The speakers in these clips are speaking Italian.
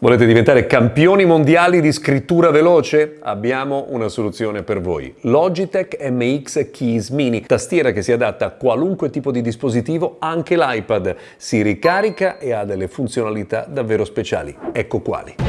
Volete diventare campioni mondiali di scrittura veloce? Abbiamo una soluzione per voi. Logitech MX Keys Mini, tastiera che si adatta a qualunque tipo di dispositivo, anche l'iPad. Si ricarica e ha delle funzionalità davvero speciali. Ecco quali.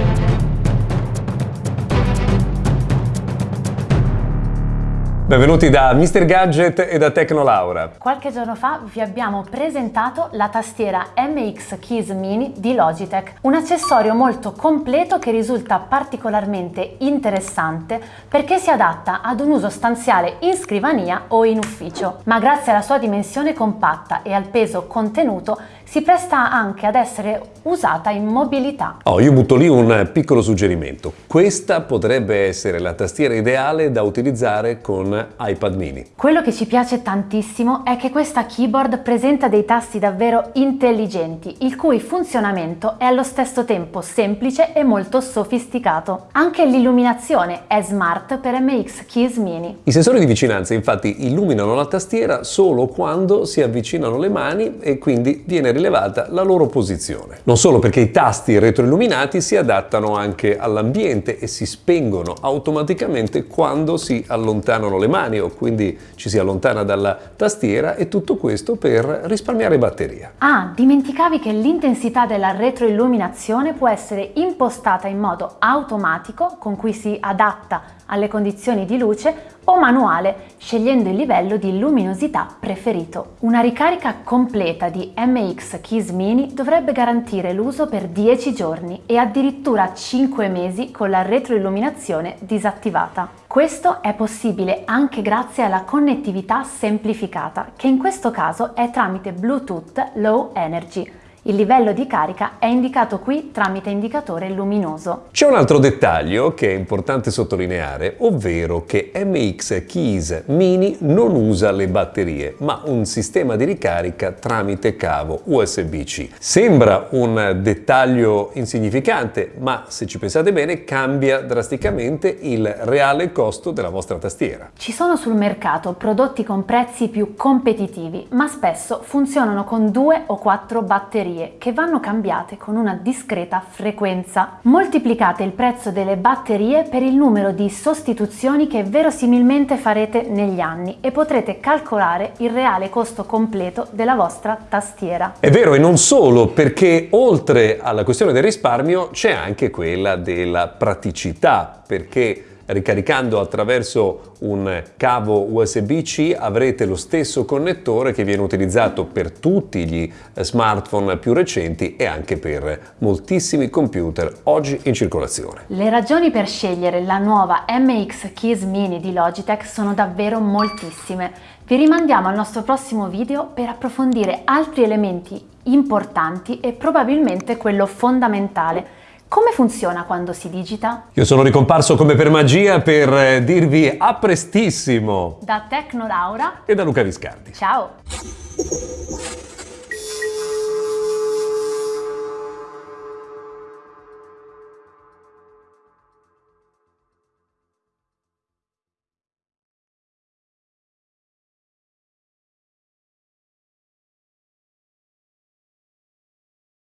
Benvenuti da Mr. Gadget e da Tecnolaura. Qualche giorno fa vi abbiamo presentato la tastiera MX Keys Mini di Logitech, un accessorio molto completo che risulta particolarmente interessante perché si adatta ad un uso stanziale in scrivania o in ufficio, ma grazie alla sua dimensione compatta e al peso contenuto si presta anche ad essere usata in mobilità. Oh, io butto lì un piccolo suggerimento. Questa potrebbe essere la tastiera ideale da utilizzare con iPad mini. Quello che ci piace tantissimo è che questa keyboard presenta dei tasti davvero intelligenti, il cui funzionamento è allo stesso tempo semplice e molto sofisticato. Anche l'illuminazione è smart per MX Keys Mini. I sensori di vicinanza infatti illuminano la tastiera solo quando si avvicinano le mani e quindi viene rilevata la loro posizione. Non solo perché i tasti retroilluminati si adattano anche all'ambiente e si spengono automaticamente quando si allontanano le mani o quindi ci si allontana dalla tastiera e tutto questo per risparmiare batteria. Ah, dimenticavi che l'intensità della retroilluminazione può essere impostata in modo automatico con cui si adatta alle condizioni di luce o manuale, scegliendo il livello di luminosità preferito. Una ricarica completa di MX Keys Mini dovrebbe garantire l'uso per 10 giorni e addirittura 5 mesi con la retroilluminazione disattivata. Questo è possibile anche grazie alla connettività semplificata, che in questo caso è tramite Bluetooth Low Energy, il livello di carica è indicato qui tramite indicatore luminoso. C'è un altro dettaglio che è importante sottolineare, ovvero che MX Keys Mini non usa le batterie, ma un sistema di ricarica tramite cavo USB-C. Sembra un dettaglio insignificante, ma se ci pensate bene cambia drasticamente il reale costo della vostra tastiera. Ci sono sul mercato prodotti con prezzi più competitivi, ma spesso funzionano con due o quattro batterie batterie che vanno cambiate con una discreta frequenza. Moltiplicate il prezzo delle batterie per il numero di sostituzioni che verosimilmente farete negli anni e potrete calcolare il reale costo completo della vostra tastiera. È vero e non solo perché oltre alla questione del risparmio c'è anche quella della praticità perché ricaricando attraverso un cavo USB-C avrete lo stesso connettore che viene utilizzato per tutti gli smartphone più recenti e anche per moltissimi computer oggi in circolazione. Le ragioni per scegliere la nuova MX Keys Mini di Logitech sono davvero moltissime. Vi rimandiamo al nostro prossimo video per approfondire altri elementi importanti e probabilmente quello fondamentale come funziona quando si digita? Io sono ricomparso come per magia per eh, dirvi a prestissimo! Da Tecno Laura e da Luca Viscardi. Ciao!